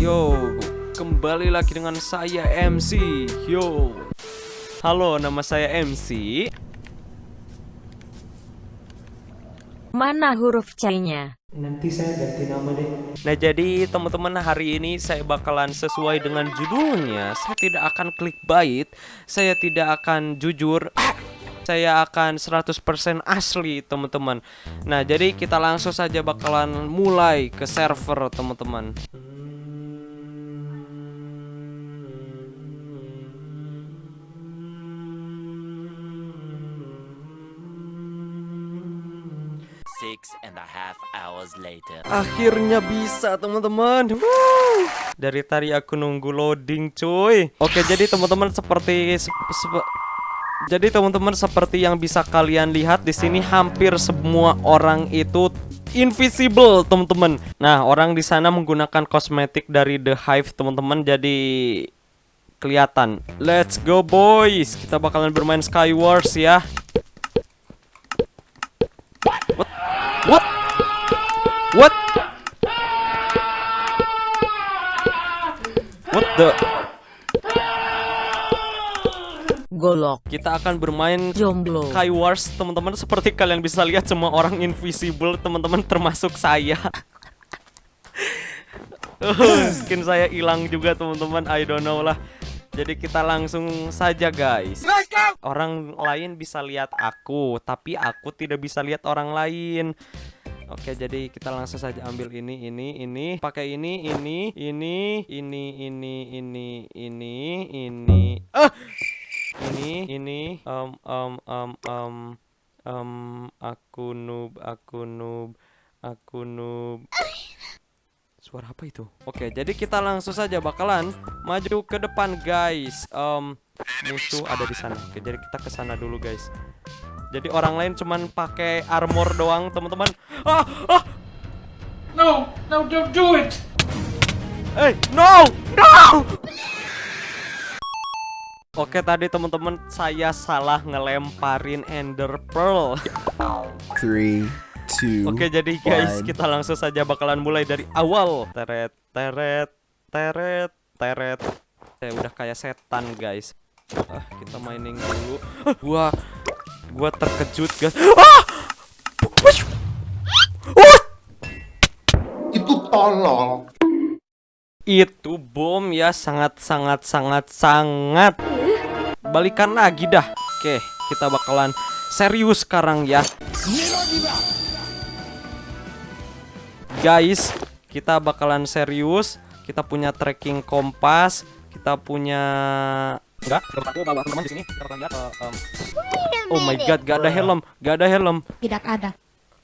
Yo, kembali lagi dengan saya MC. Yo. Halo, nama saya MC. Mana huruf C-nya? Nanti saya ganti nama deh. Nah, jadi teman-teman hari ini saya bakalan sesuai dengan judulnya. Saya tidak akan klik bait, saya tidak akan jujur. Saya akan 100% asli, teman-teman. Nah, jadi kita langsung saja bakalan mulai ke server, teman-teman. Six and a half hours later. Akhirnya bisa teman-teman. Dari tadi aku nunggu loading cuy. Oke jadi teman-teman seperti sep- sep- Jadi teman-teman seperti yang bisa kalian lihat di sini hampir semua orang itu invisible teman-teman. Nah orang di sana menggunakan kosmetik dari The Hive teman-teman Jadi kelihatan. Let's go boys. Kita bakalan bermain Skywars ya What? What? What? What the? Golok. Kita akan bermain Jomblo. Skywars teman-teman seperti kalian bisa lihat semua orang invisible teman-teman termasuk saya. Oh, skin saya hilang juga teman-teman I don't know lah. Jadi kita langsung saja guys. Orang lain bisa lihat aku, tapi aku tidak bisa lihat orang lain. Oke, jadi kita langsung saja ambil ini, ini, ini, pakai ini, ini, ini, ini, ini, ini, ini, ini. Ah! Ini, ini, um, um, um, um, um, aku noob, aku noob, aku noob. Suara apa itu? Oke, jadi kita langsung saja bakalan maju ke depan, guys. Um, musuh ada di sana. Oke, jadi kita ke sana dulu, guys. Jadi orang lain cuman pakai armor doang, teman-teman. Ah, ah, No, no, don't do it! eh, no, no. Oke, tadi teman-teman saya salah ngelemparin Ender Pearl. Three, two, Oke, jadi guys, one. kita langsung saja bakalan mulai dari awal. Teret, teret, teret, teret. Saya udah kayak setan, guys. Ah, kita mining dulu. Ah, gua gua terkejut, guys. Ah! Wush! Wush! itu tolol. Itu bom ya sangat sangat sangat sangat. Balikan lagi dah. Oke, kita bakalan serius sekarang ya. Guys, kita bakalan serius. Kita punya tracking kompas, kita punya enggak, aku bawa teman di sini. Kita bakalan lihat eh, Oh my god, gak ada helm, gak ada helm. Tidak ada.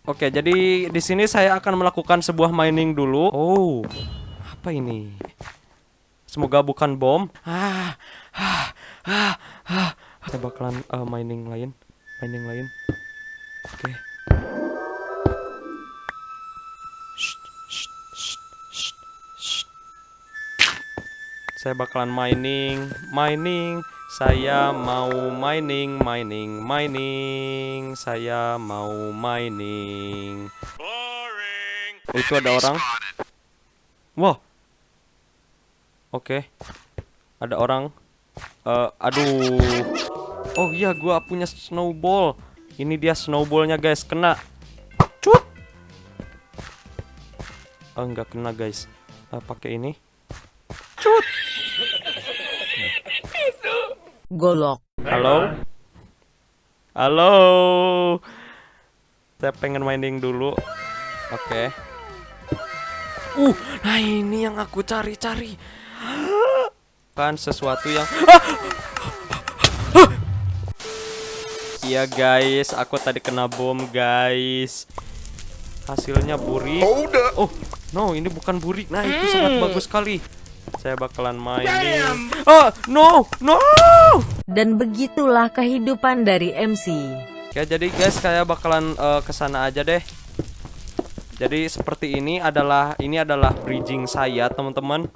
Oke, jadi di sini saya akan melakukan sebuah mining dulu. Oh, apa ini? Semoga bukan bom. Ah, ah, ah, ah. Kita bakalan eh, mining lain, mining lain. Oke. Saya bakalan mining, mining. Saya mau mining, mining, mining. Saya mau mining. Oh, itu ada orang. Wah. Oke. Ada orang. Eh, aduh. Oh iya, gua punya snowball. Ini dia snowballnya guys, kena. Cut. Oh, enggak kena guys. Eh, pakai ini. Cut. Golok. Halo? Halo? Saya pengen mining dulu. Oke. Uh, nah ini yang aku cari-cari. Kan sesuatu yang Iya guys, aku tadi kena bom guys. Hasilnya burik. Oh, no, ini bukan burik. Nah, itu sangat bagus sekali. Saya bakalan mining. Ah, no, no. Dan begitulah kehidupan dari MC. Oke, jadi guys, kayak bakalan eh, ke sana aja deh. Jadi seperti ini adalah ini adalah bridging saya, teman-teman.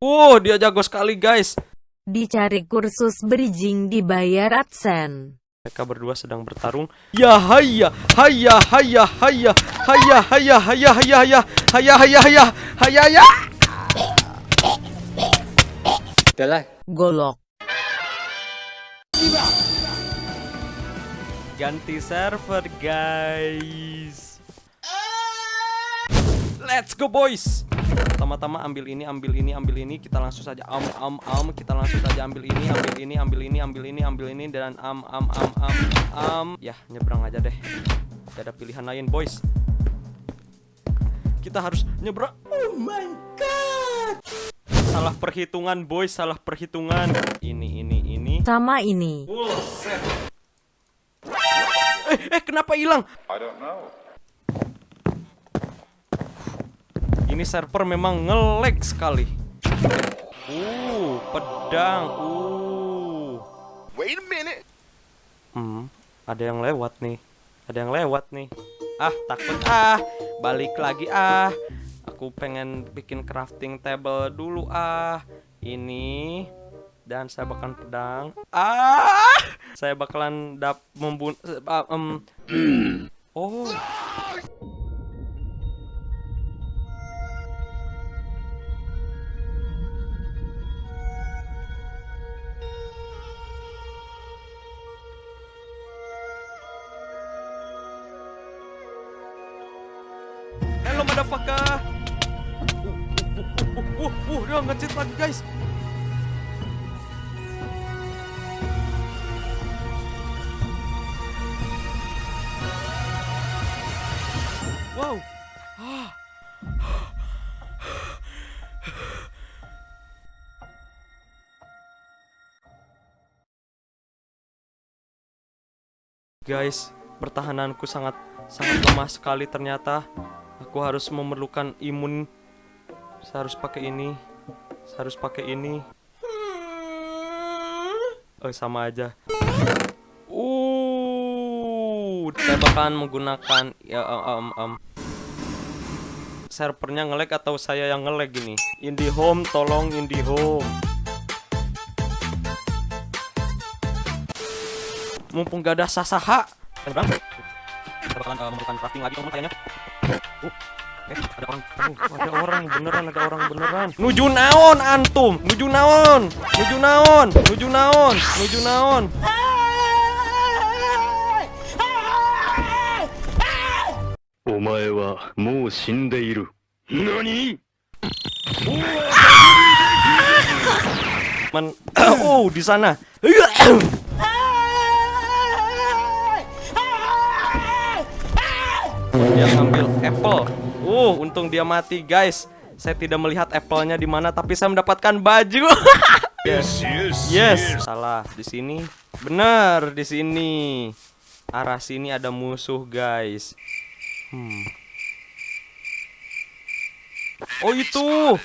Wow, dia jago sekali, guys. Dicari kursus bridging dibayar AdSense. Mereka berdua sedang bertarung. Ya haya, haya, haya, haya, haya, haya, haya, haya, haya, haya, haya, haya, haya. Udahlah. Golok. Ganti server, guys. Let's go, boys. Pertama-tama ambil ini, ambil ini, ambil ini. Kita langsung saja am am am. Kita langsung saja ambil ini, ambil ini, ambil ini, ambil ini, ambil ini dan am am am am am. Ya, nyebrang aja deh. Gak ada pilihan lain, boys. Kita harus nyebrang. Oh my god. Salah perhitungan, boys. Salah perhitungan. Ini, ini, ini. Sama ini. Eh, eh, kenapa hilang? Ini server memang ngelag sekali. Uh, pedang. Uh. Wait a minute. Hmm, ada yang lewat nih. Ada yang lewat nih. Ah, takut ah. Balik lagi ah. Aku pengen bikin crafting table dulu ah. Ini dan saya bakalan pedang. Ah! Saya bakalan dap membunuh Oh. Hello motherfucker. Uh, uh, uh, dia ngecit lagi guys. Wow. Guys, pertahananku sangat sangat lemah sekali ternyata. Aku harus memerlukan imun. Saya harus pakai ini. Saya harus pakai ini. Oh, sama aja. Uh, saya bakalan menggunakan ya um, um, servernya ngelag atau saya yang ngelag ini. IndiHome, tolong IndiHome. Mumpung gak ada sasaha. Eh. Kita bakalan uh, memerlukan crafting lagi teman kayaknya. Uh, eh, ada orang. Uh, ada orang beneran, ada orang beneran. Nuju naon antum? Nuju naon? Nuju naon? Nuju naon? Nuju naon? Men oh di sana. Dia ngambil apple. Uh, untung dia mati, guys. Saya tidak melihat apple-nya di mana, tapi saya mendapatkan baju. yes, yes. Salah di sini. Benar di sini. Arah sini ada musuh, guys. Hmm. Oh itu.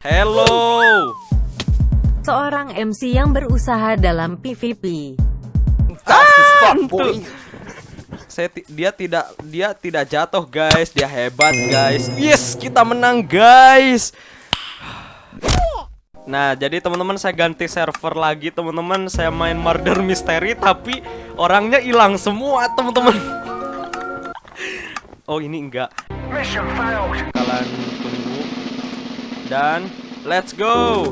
Hello. Seorang MC yang berusaha dalam PvP. Fast as fuck, Tuh. boy. Saya dia tidak dia tidak jatuh guys, dia hebat guys. Yes, kita menang guys. Nah, jadi teman-teman saya ganti server lagi teman-teman. Saya main Murder Mystery tapi orangnya hilang semua teman-teman. Oh ini enggak. Kalian tunggu dan let's go.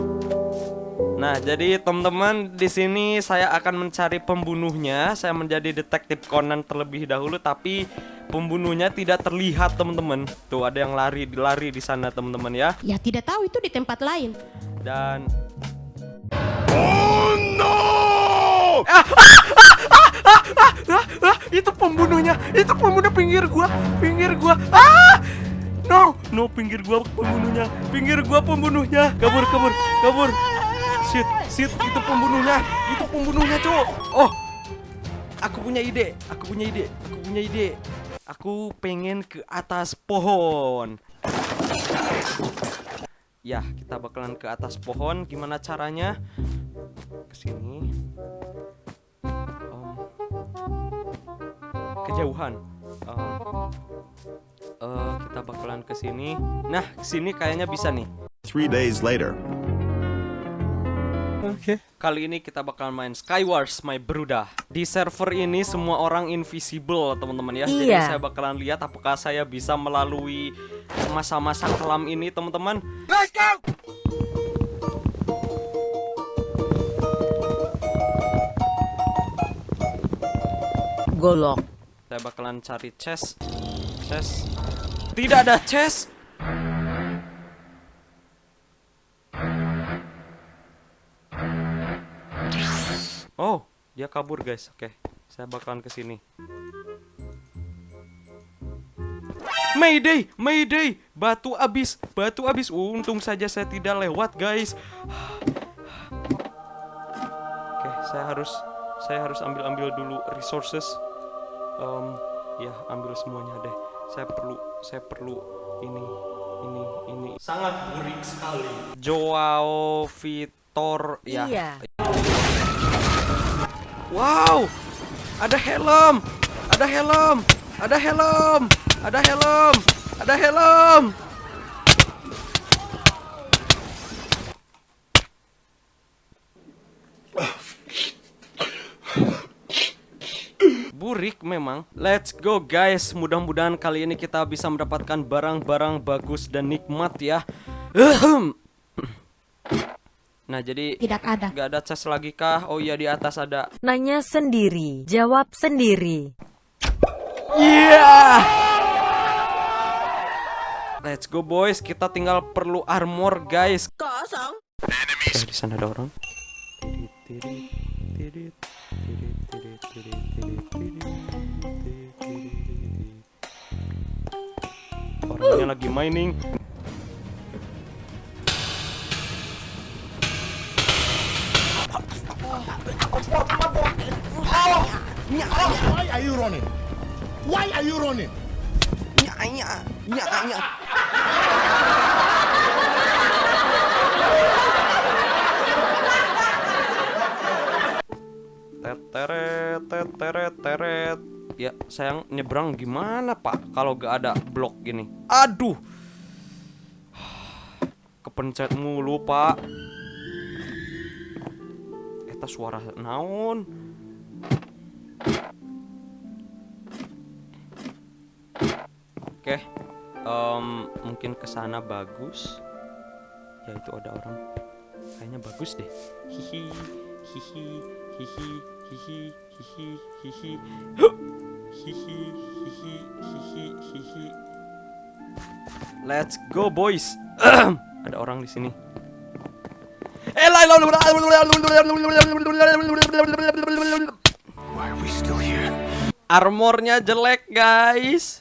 Nah, jadi teman-teman di sini saya akan mencari pembunuhnya. Saya menjadi detektif Conan terlebih dahulu, tapi pembunuhnya tidak terlihat teman-teman. Tuh ada yang lari, lari di sana teman-teman ya. Ya tidak tahu itu di tempat lain. Dan ah, itu pembunuhnya, itu pembunuh pinggir gua, pinggir gua. Ah! No, no pinggir gua pembunuhnya, pinggir gua pembunuhnya. Kabur, kabur, kabur. Shit, shit, itu pembunuhnya, itu pembunuhnya, cowok. Oh, aku punya ide, aku punya ide, aku punya ide. Aku pengen ke atas pohon. Ya, kita bakalan ke atas pohon. Gimana caranya? Ke sini. Om. Kejauhan. Om. Eh, kita bakalan ke sini. Nah, ke sini kayaknya bisa nih. Three days later. Okay. Kali ini kita bakal main Skywars My Bruda. Di server ini semua orang invisible, teman-teman ya. Jadi Iya. saya bakalan lihat apakah saya bisa melalui masa-masa kelam ini, teman-teman. Golok. Saya bakalan cari chest. Chest. Tidak ada chest. Dia kabur guys. Oke, saya bakalan ke sini. Mayday, Mayday, batu abis, batu abis. Untung saja saya tidak lewat, guys. Oke, saya harus, saya harus ambil-ambil dulu resources. Em, ya, ambil semuanya deh. Saya perlu, saya perlu ini, ini, ini. Sangat burik sekali. Joao Vitor, ya. Iya. Wow, ada helm, ada helm, ada helm, ada helm, ada helm. Burik memang. Let's go guys. Mudah-mudahan kali ini kita bisa mendapatkan barang-barang bagus dan nikmat ya. Nah, jadi tidak ada. Gak ada cas lagi kah? Oh iya di atas ada. Nanya sendiri, jawab sendiri. Iya. Yeah! Let's go boys, kita tinggal perlu armor guys. Kosong. Okay, di sana ada orang. Orangnya lagi mining. Ya, sayang nyebrang gimana, Pak? Kalau gak ada blok gini. Aduh. Kepencet mulu, Pak. Eta suara naon? Oke. em, mungkin ke sana bagus. Ya itu ada orang. Kayaknya bagus deh. Hihi, hihi, hihi, hihi, hihi, hihi. Huh! Hihi, hihi, hihi, hihi. Let's go boys. ada orang di sini. Eh, Why are we still here? Armornya jelek guys.